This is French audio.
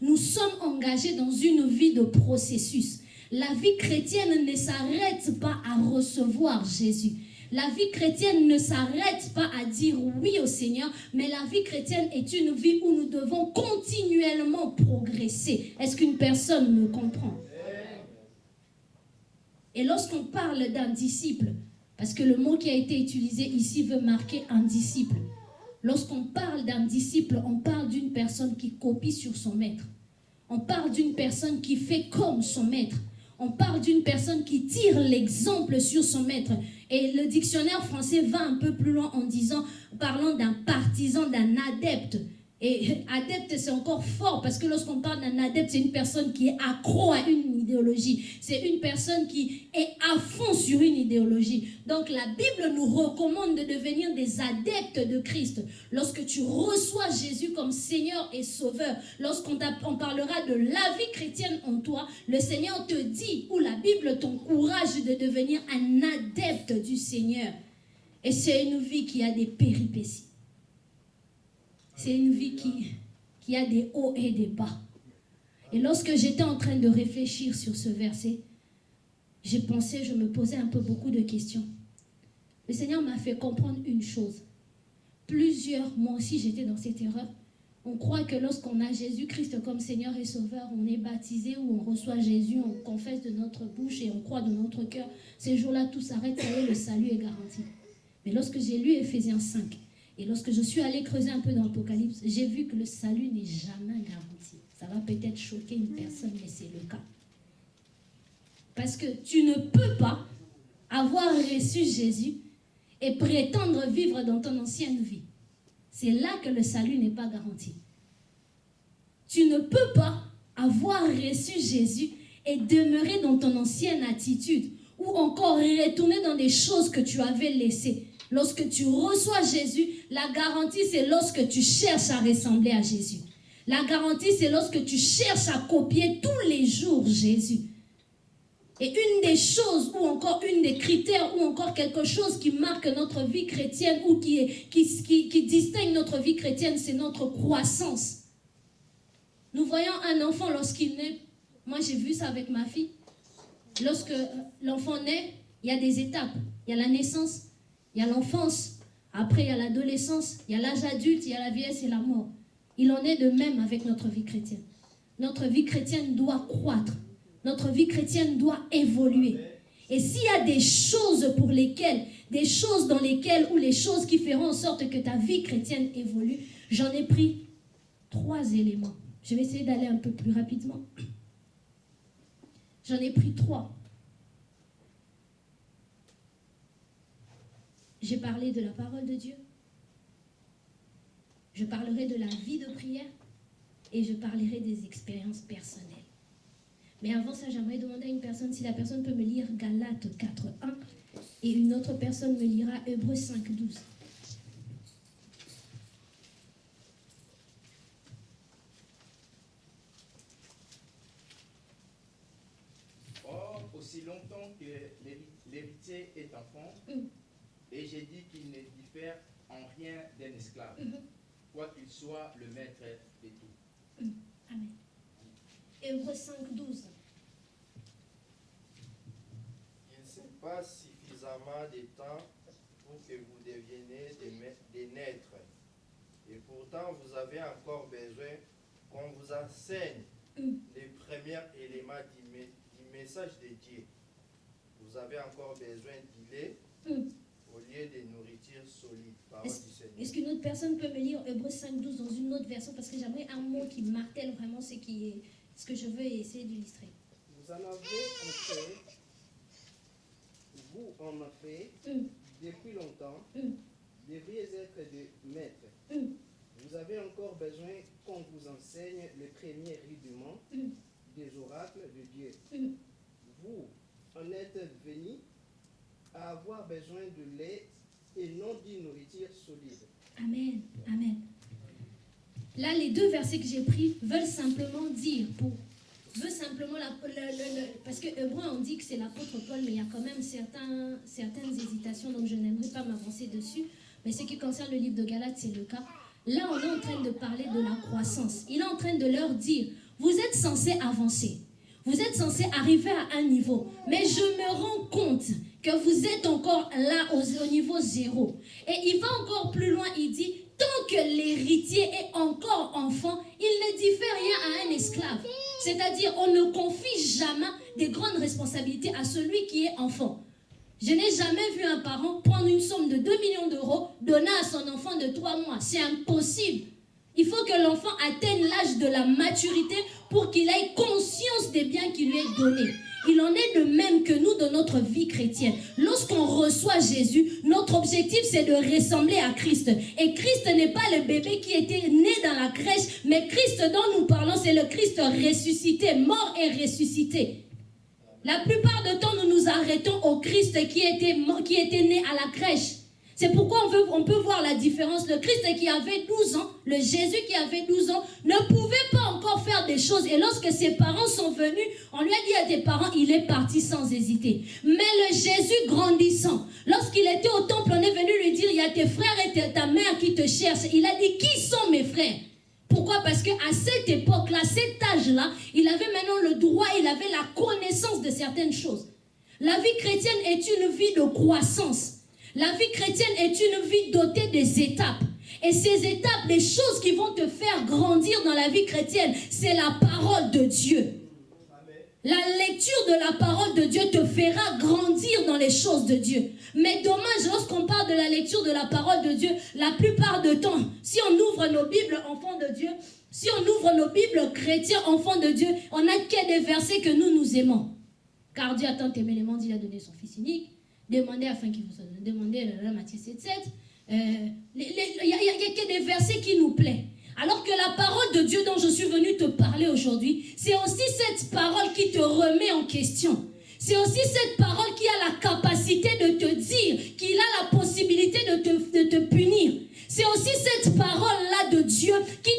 nous sommes engagés dans une vie de processus. La vie chrétienne ne s'arrête pas à recevoir Jésus. La vie chrétienne ne s'arrête pas à dire oui au Seigneur, mais la vie chrétienne est une vie où nous devons continuellement progresser. Est-ce qu'une personne me comprend? Et lorsqu'on parle d'un disciple, parce que le mot qui a été utilisé ici veut marquer un disciple. Lorsqu'on parle d'un disciple, on parle d'une personne qui copie sur son maître. On parle d'une personne qui fait comme son maître. On parle d'une personne qui tire l'exemple sur son maître. Et le dictionnaire français va un peu plus loin en disant, parlant d'un partisan, d'un adepte. Et adepte, c'est encore fort parce que lorsqu'on parle d'un adepte, c'est une personne qui est accro à une idéologie. C'est une personne qui est à fond sur une idéologie. Donc la Bible nous recommande de devenir des adeptes de Christ. Lorsque tu reçois Jésus comme Seigneur et Sauveur, lorsqu'on parlera de la vie chrétienne en toi, le Seigneur te dit, ou la Bible t'encourage de devenir un adepte du Seigneur. Et c'est une vie qui a des péripéties. C'est une vie qui, qui a des hauts et des bas. Et lorsque j'étais en train de réfléchir sur ce verset, j'ai pensé, je me posais un peu beaucoup de questions. Le Seigneur m'a fait comprendre une chose. Plusieurs, moi aussi j'étais dans cette erreur. On croit que lorsqu'on a Jésus-Christ comme Seigneur et Sauveur, on est baptisé ou on reçoit Jésus, on confesse de notre bouche et on croit de notre cœur. Ces jours-là, tout s'arrête, est, le salut est garanti. Mais lorsque j'ai lu Ephésiens 5, et lorsque je suis allée creuser un peu dans l'Apocalypse, j'ai vu que le salut n'est jamais garanti. Ça va peut-être choquer une personne, mais c'est le cas. Parce que tu ne peux pas avoir reçu Jésus et prétendre vivre dans ton ancienne vie. C'est là que le salut n'est pas garanti. Tu ne peux pas avoir reçu Jésus et demeurer dans ton ancienne attitude ou encore retourner dans des choses que tu avais laissées. Lorsque tu reçois Jésus, la garantie, c'est lorsque tu cherches à ressembler à Jésus. La garantie, c'est lorsque tu cherches à copier tous les jours Jésus. Et une des choses, ou encore une des critères, ou encore quelque chose qui marque notre vie chrétienne, ou qui, distingue notre vie chrétienne, c'est notre croissance. Nous voyons un enfant lorsqu'il naît. Moi, j'ai vu ça avec ma fille. Lorsque l'enfant naît, il y a des étapes. Il y a la naissance, il y a l'enfance, après il y a l'adolescence, il y a l'âge adulte, il y a la vieillesse et la mort. Il en est de même avec notre vie chrétienne. Notre vie chrétienne doit croître. Notre vie chrétienne doit évoluer. Et s'il y a des choses pour lesquelles, des choses dans lesquelles, ou les choses qui feront en sorte que ta vie chrétienne évolue, j'en ai pris trois éléments. Je vais essayer d'aller un peu plus rapidement. J'en ai pris trois. J'ai parlé de la parole de Dieu. Je parlerai de la vie de prière et je parlerai des expériences personnelles. Mais avant ça, j'aimerais demander à une personne si la personne peut me lire Galates 4.1 et une autre personne me lira Hébreux 5.12. Or, aussi longtemps que l'héritier est enfant, mm. Et j'ai dit qu'il ne diffère en rien d'un esclave, mhm. quoi qu'il soit le maître de tout. Mhm. Amen. Hébreu 5, 12. Il ne s'est pas suffisamment de temps pour que vous deveniez des, naîtres. Et pourtant, vous avez encore besoin qu'on vous enseigne mhm. les premiers éléments du, message de Dieu. Vous avez encore besoin d'y lait au lieu de nourriture solide, Est-ce qu'une autre personne peut me lire Hébreu 5.12 dans une autre version? Parce que j'aimerais un mot qui martèle vraiment ce, qui est, ce que je veux essayer d'illustrer. Vous en avez en fait, vous en avez fait, mm. depuis longtemps, mm. devriez être des maîtres. Mm. Vous avez encore besoin qu'on vous enseigne les premiers rudiments des oracles de Dieu. Vous en êtes venus avoir besoin de lait et non d'une nourriture solide. Amen. Amen. Là, les deux versets que j'ai pris veulent simplement dire, veut simplement, parce que Hébreu, on dit que c'est l'apôtre Paul, mais il y a quand même certains, certaines hésitations, donc je n'aimerais pas m'avancer dessus. Mais ce qui concerne le livre de Galates, c'est le cas. Là, on est en train de parler de la croissance. Il est en train de leur dire, vous êtes censés avancer. Vous êtes censés arriver à un niveau. Mais je me rends compte que vous êtes encore là au, niveau zéro. Et il va encore plus loin, il dit, tant que l'héritier est encore enfant, il ne diffère rien à un esclave. C'est-à-dire, on ne confie jamais des grandes responsabilités à celui qui est enfant. Je n'ai jamais vu un parent prendre une somme de 2 millions d'euros, donner à son enfant de 3 mois. C'est impossible. Il faut que l'enfant atteigne l'âge de la maturité pour qu'il ait conscience des biens qui lui est donné. Il en est de même que nous dans notre vie chrétienne. Lorsqu'on reçoit Jésus, notre objectif c'est de ressembler à Christ. Et Christ n'est pas le bébé qui était né dans la crèche, mais Christ dont nous parlons, c'est le Christ ressuscité, mort et ressuscité. La plupart du temps, nous nous arrêtons au Christ qui était, qui était né à la crèche. C'est pourquoi on, peut voir la différence. Le Christ qui avait 12 ans, le Jésus qui avait 12 ans, ne pouvait pas encore faire des choses. Et lorsque ses parents sont venus, on lui a dit à tes parents, il est parti sans hésiter. Mais le Jésus grandissant, lorsqu'il était au temple, on est venu lui dire, il y a tes frères et ta mère qui te cherchent. Il a dit, qui sont mes frères? Pourquoi? Parce qu'à cette époque-là, cet âge-là, il avait maintenant le droit, il avait la connaissance de certaines choses. La vie chrétienne est une vie de croissance. La vie chrétienne est une vie dotée des étapes. Et ces étapes, les choses qui vont te faire grandir dans la vie chrétienne, c'est la parole de Dieu. La lecture de la parole de Dieu te fera grandir dans les choses de Dieu. Mais dommage, lorsqu'on parle de la lecture de la parole de Dieu, la plupart du temps, si on ouvre nos Bibles enfants de Dieu, si on ouvre nos Bibles chrétiens enfants de Dieu, on n'a que des versets que nous nous aimons. Car Dieu a tant aimé les mondes, il a donné son Fils unique. Demandez afin qu'il vous donné. Demandez la Matthieu 7, 7. Il n'y a, a, que des versets qui nous plaisent. Alors que la parole de Dieu dont je suis venu te parler aujourd'hui, c'est aussi cette parole qui te remet en question. C'est aussi cette parole qui a la capacité de te dire qu'il a la possibilité de te, de te punir. C'est aussi cette parole-là de Dieu qui